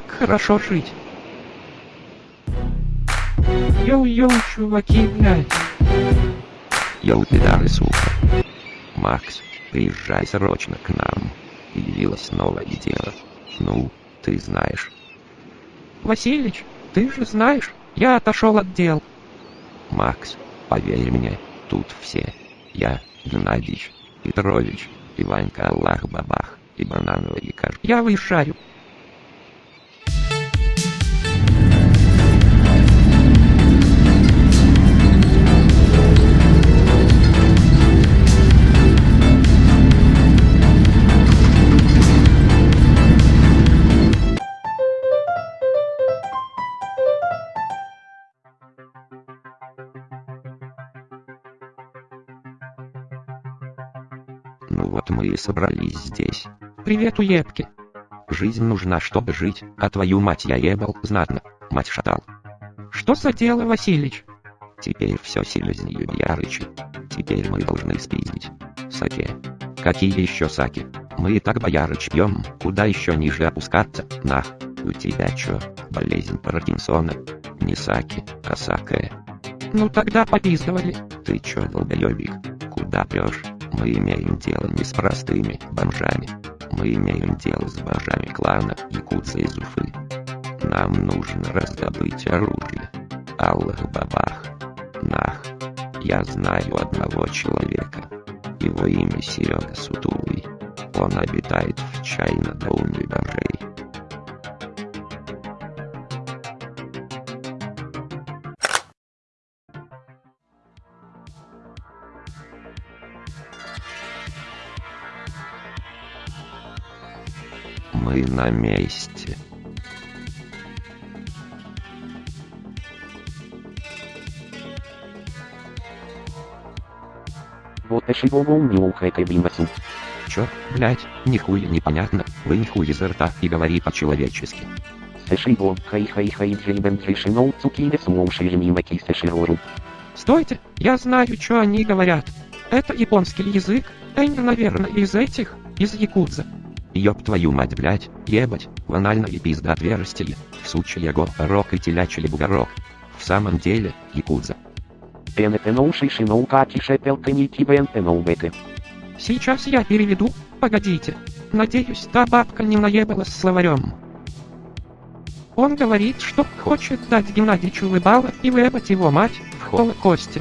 как хорошо жить. Йоу-йоу, чуваки, блядь. Йоу, пидары, сука. Макс, приезжай срочно к нам. Явилось новое дело. Ну, ты знаешь. Василич, ты же знаешь, я отошел от дел. Макс, поверь мне, тут все. Я, Геннадьевич, Петрович, Иванька Аллах Бабах и Банановый Каш. Я выезжаю. Вот мы и собрались здесь. Привет, уебки. Жизнь нужна, чтобы жить, а твою мать я ебал знатно. Мать шатал. Что за дело, Василич? Теперь все серьезнее, Ярычи. Теперь мы должны спиздить. Саке. Какие еще саки? Мы и так боярыч пьем, куда еще ниже опускаться, нах. У тебя чё, болезнь Паркинсона? Не саки, а сакая. Ну тогда попиздывали. Ты чё, долбоёбик? Куда прешь? Мы имеем дело не с простыми бомжами. Мы имеем дело с бомжами клана Якутса из Уфы. Нам нужно раздобыть оружие. Аллах бабах. Нах. Я знаю одного человека. Его имя Серега Сутулый. Он обитает в чайно доуме бомжей. Мы на месте. Вот чего не ухайкай бимасу. Чё, блять, нихуя непонятно, вы нихуя изо рта и говори по-человечески. Сэшиго, хай-хай-хай джейбен трешиноу цукине суоуши мимаки сэширору. Стойте, я знаю, что они говорят. Это японский язык, Энь, наверное, из этих, из Якудза. Ёб твою мать, блять, ебать, в анальное пизда отверстие, сучья го, рок и телячий бугорок. В самом деле, якудза. Бете. Сейчас я переведу, погодите. Надеюсь, та бабка не наебалась словарем. Он говорит, что хочет дать Геннадьевичу выбало и выебать его мать в Холокосте.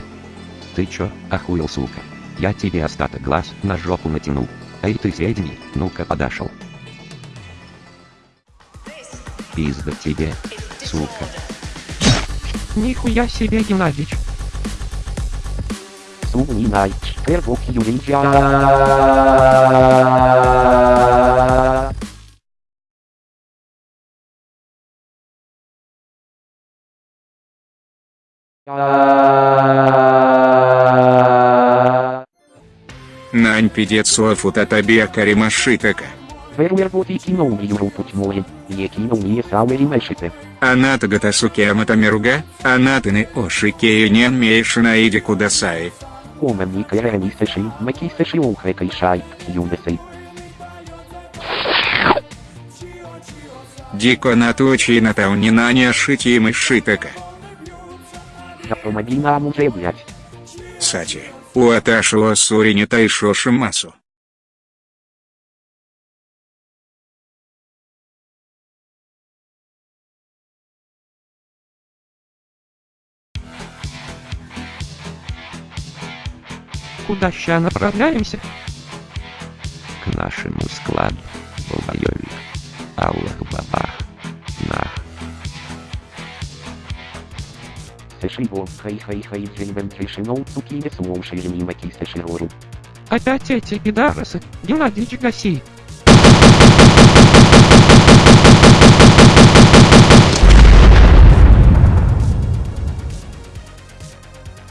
Ты чё, охуел, сука? Я тебе остаток глаз на жопу натяну. Ты средний, ну-ка подошел. Пизда тебе, сука. Нихуя себе, Геннадьевич. Сумни най, первок юлинджа. Нань пидецов утатабия каримашитака. Веруерботи киноу юру путь мой, е киноу не сауэри мэшите. Аната гатасуки аматамеруга, анатаны ошикею не мейшинаиди кудасаи. Омен ни кэрэни сэши, маки сэши ухайкай шай, юнесэй. Дико натучи натаунинания шитимы шитака. Я помоги нам уже, блять. Сати, уаташило сурине тайшоши масу. Куда ща направляемся? К нашему складу, долбоёбик. Аллах бабах. Сэшиго, хай-хай-хай джейбен трешиноу цукине суоуши мимаки сэширору. Опять эти пидорасы. Геннадьевич, гаси.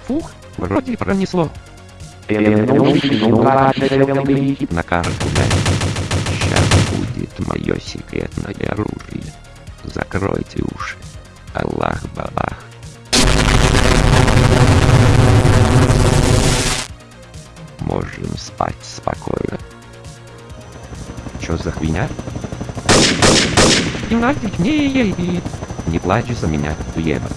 Фух, вроде пронесло. На карту. Сейчас будет мое секретное оружие. Закройте уши. Аллах спать спокойно. Чё за? Геннадий не плачь за меня, уеба.